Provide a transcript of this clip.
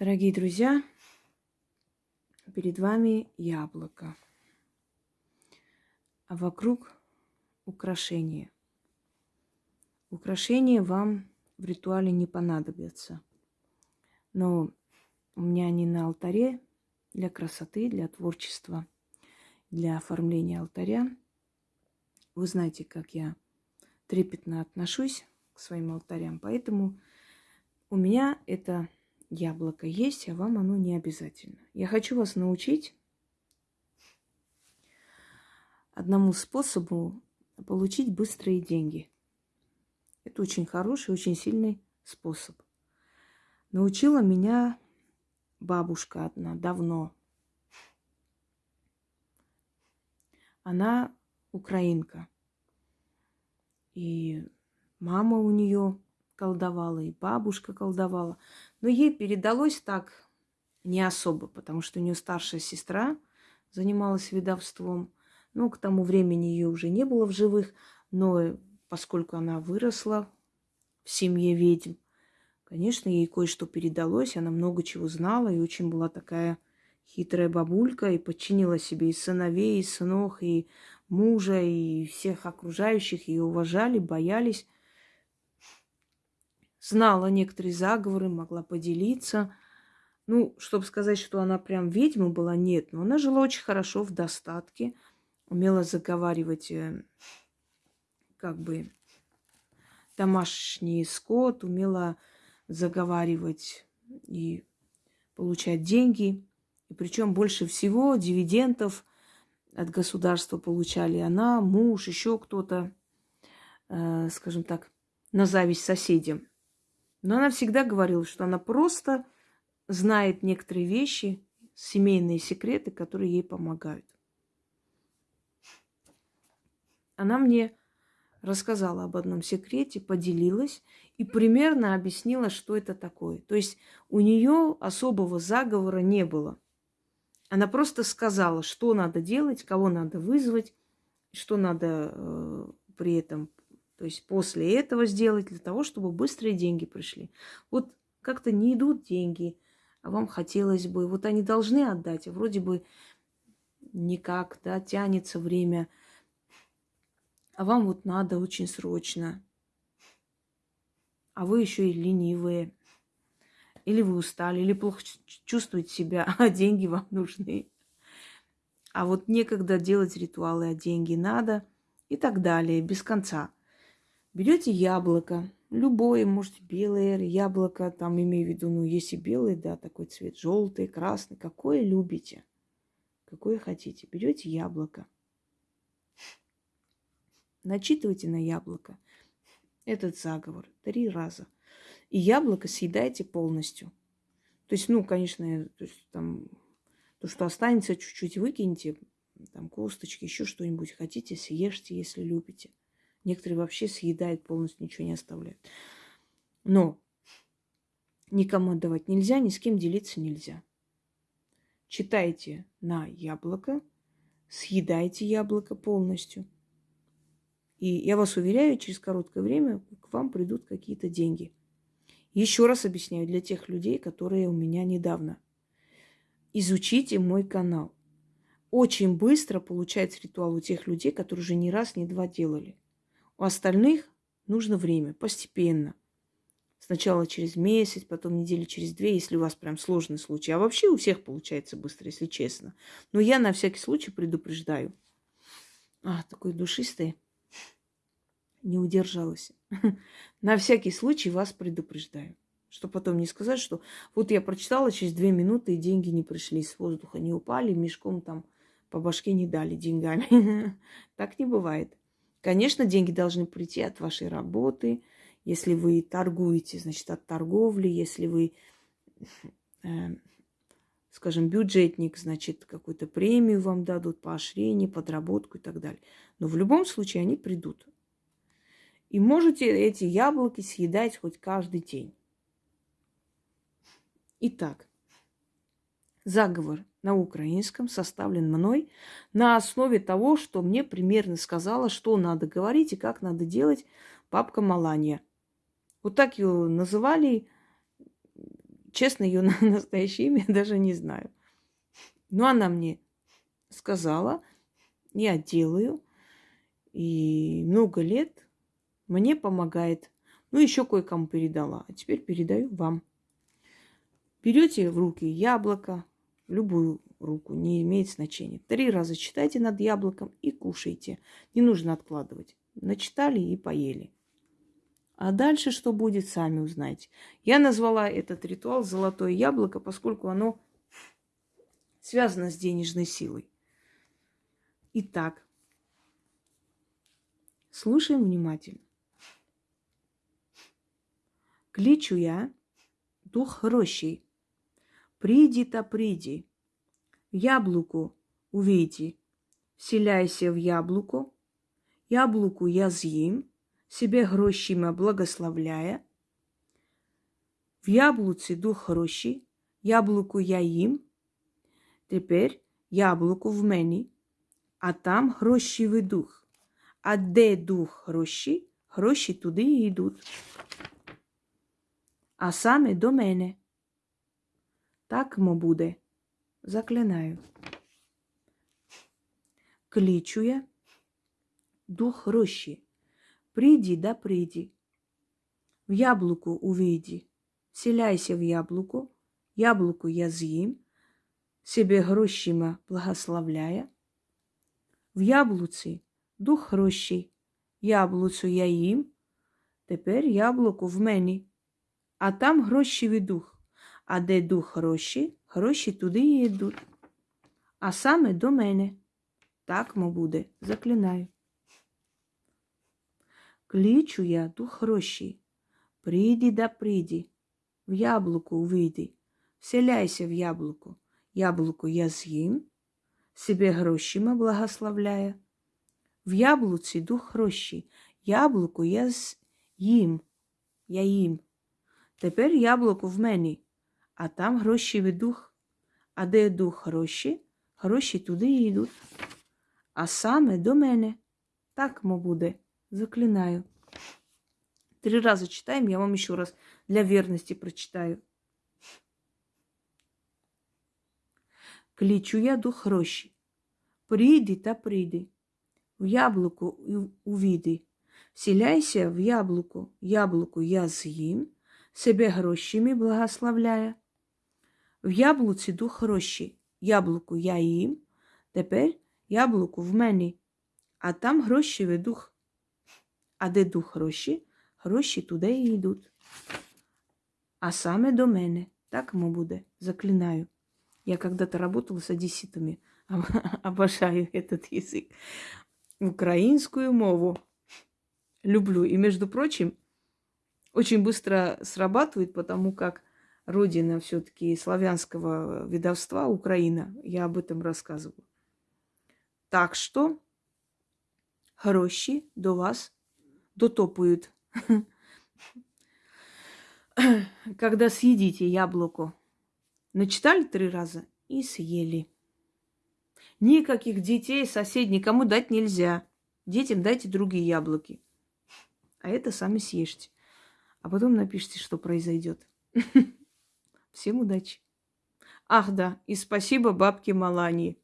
Дорогие друзья, перед вами яблоко, а вокруг украшения. Украшения вам в ритуале не понадобятся, но у меня они на алтаре для красоты, для творчества, для оформления алтаря. Вы знаете, как я трепетно отношусь к своим алтарям, поэтому у меня это яблоко есть, а вам оно не обязательно. Я хочу вас научить одному способу получить быстрые деньги. Это очень хороший, очень сильный способ. Научила меня бабушка одна давно. Она украинка. И мама у нее колдовала, и бабушка колдовала. Но ей передалось так не особо, потому что у нее старшая сестра занималась ведовством. Ну, к тому времени ее уже не было в живых, но поскольку она выросла в семье ведьм, конечно, ей кое-что передалось, она много чего знала и очень была такая хитрая бабулька и подчинила себе и сыновей, и сынов, и мужа, и всех окружающих, ее уважали, боялись знала некоторые заговоры, могла поделиться. Ну, чтобы сказать, что она прям ведьма была, нет. Но она жила очень хорошо, в достатке, умела заговаривать э, как бы домашний скот, умела заговаривать и получать деньги. И причем больше всего дивидендов от государства получали она, муж, еще кто-то, э, скажем так, на зависть соседям. Но она всегда говорила, что она просто знает некоторые вещи, семейные секреты, которые ей помогают. Она мне рассказала об одном секрете, поделилась и примерно объяснила, что это такое. То есть у нее особого заговора не было. Она просто сказала, что надо делать, кого надо вызвать, что надо э, при этом то есть после этого сделать для того, чтобы быстрые деньги пришли. Вот как-то не идут деньги, а вам хотелось бы, вот они должны отдать, а вроде бы никак, да, тянется время, а вам вот надо очень срочно, а вы еще и ленивые, или вы устали, или плохо чувствуете себя, а деньги вам нужны. А вот некогда делать ритуалы, а деньги надо и так далее, без конца. Берете яблоко, любое, может, белое яблоко, там имею в виду, ну, если белый, да, такой цвет, желтый, красный, какое любите, какое хотите. Берете яблоко, начитывайте на яблоко этот заговор три раза. И яблоко съедайте полностью. То есть, ну, конечно, то, есть, там, то, что останется, чуть-чуть выкиньте, там, косточки, еще что-нибудь хотите, съешьте, если любите. Некоторые вообще съедают полностью, ничего не оставляют. Но никому отдавать нельзя, ни с кем делиться нельзя. Читайте на яблоко, съедайте яблоко полностью. И я вас уверяю, через короткое время к вам придут какие-то деньги. Еще раз объясняю для тех людей, которые у меня недавно. Изучите мой канал. Очень быстро получается ритуал у тех людей, которые уже не раз, не два делали. У остальных нужно время, постепенно. Сначала через месяц, потом недели через две, если у вас прям сложный случай. А вообще у всех получается быстро, если честно. Но я на всякий случай предупреждаю. А, такой душистый. Не удержалась. На всякий случай вас предупреждаю. Что потом не сказать, что вот я прочитала через две минуты, и деньги не пришли с воздуха, не упали, мешком там по башке не дали деньгами. Так не бывает. Конечно, деньги должны прийти от вашей работы. Если вы торгуете, значит, от торговли. Если вы, э, скажем, бюджетник, значит, какую-то премию вам дадут, поощрение, подработку и так далее. Но в любом случае они придут. И можете эти яблоки съедать хоть каждый день. Итак, заговор на украинском составлен мной на основе того, что мне примерно сказала, что надо говорить и как надо делать бабка Маланья. Вот так ее называли честно, ее настоящее имя даже не знаю. Но она мне сказала, я делаю, и много лет мне помогает. Ну, еще кое-кому передала, а теперь передаю вам. Берете в руки яблоко, любую руку, не имеет значения. Три раза читайте над яблоком и кушайте. Не нужно откладывать. Начитали и поели. А дальше что будет, сами узнаете. Я назвала этот ритуал «Золотое яблоко», поскольку оно связано с денежной силой. Итак, слушаем внимательно. Кличу я дух рощей. Приди-то приди, яблоку увейди, вселяйся в яблоко, яблоку я з'їм, себе грошима благословляя. В яблуці дух гроші, яблуку я їм, тепер яблуко в мені, а там грошівий дух. А де дух гроші, гроші туди йдуть. А саме до мене. Так мо буде. Заклинаю. Кличу я дух гроші. Приди да приди. В яблуку увійди. Вселяйся в яблуко. Яблуко я з'їм, себе грошима благословляя. В яблуці дух гроші. Яблуцю я їм. Тепер яблуко в мені, а там грошівий дух. А де дух гроші, гроші туди і йдуть. А саме до мене. Так мо буде, заклинаю. Кличу я дух гроші. Приди да приди, в яблуко увійди, вселяйся в яблуко. Яблуко я з'їм, себе грошима благословляя. В яблуці дух гроші, яблуко я з'їм, я їм. Тепер яблуко в мені, а там гроші дух. А де дух гроші, гроші туди і йдуть. А саме до мене. Так мо буде. Заклинаю. Три раза читаем, я вам еще раз для верности прочитаю. Кличу я дух гроші. Прийди та прийди. В яблуко увійди. Вселяйся в яблуко, яблуко я з'їм, себе грошима благословляя. В яблуці дух гроші, яблуко я їм, тепер яблуко в мені, а там грошевий дух. А де дух гроші, гроші туди і йдуть. А саме до мене, так мо буде, заклинаю. Я когда-то работала с одесситами, обожаю этот язык. Украинскую мову люблю. И, между прочим, очень быстро срабатывает, потому как родина все-таки славянского ведовства, Украина, я об этом рассказываю. Так что гроші до вас дотопают. Когда съедите яблоко. Начитали три раза и съели. Никаких детей, соседей никому дать нельзя. Детям дайте другие яблоки. А это сами съешьте. А потом напишите, что произойдет. Всем удачи. Ах да, и спасибо бабке Малании.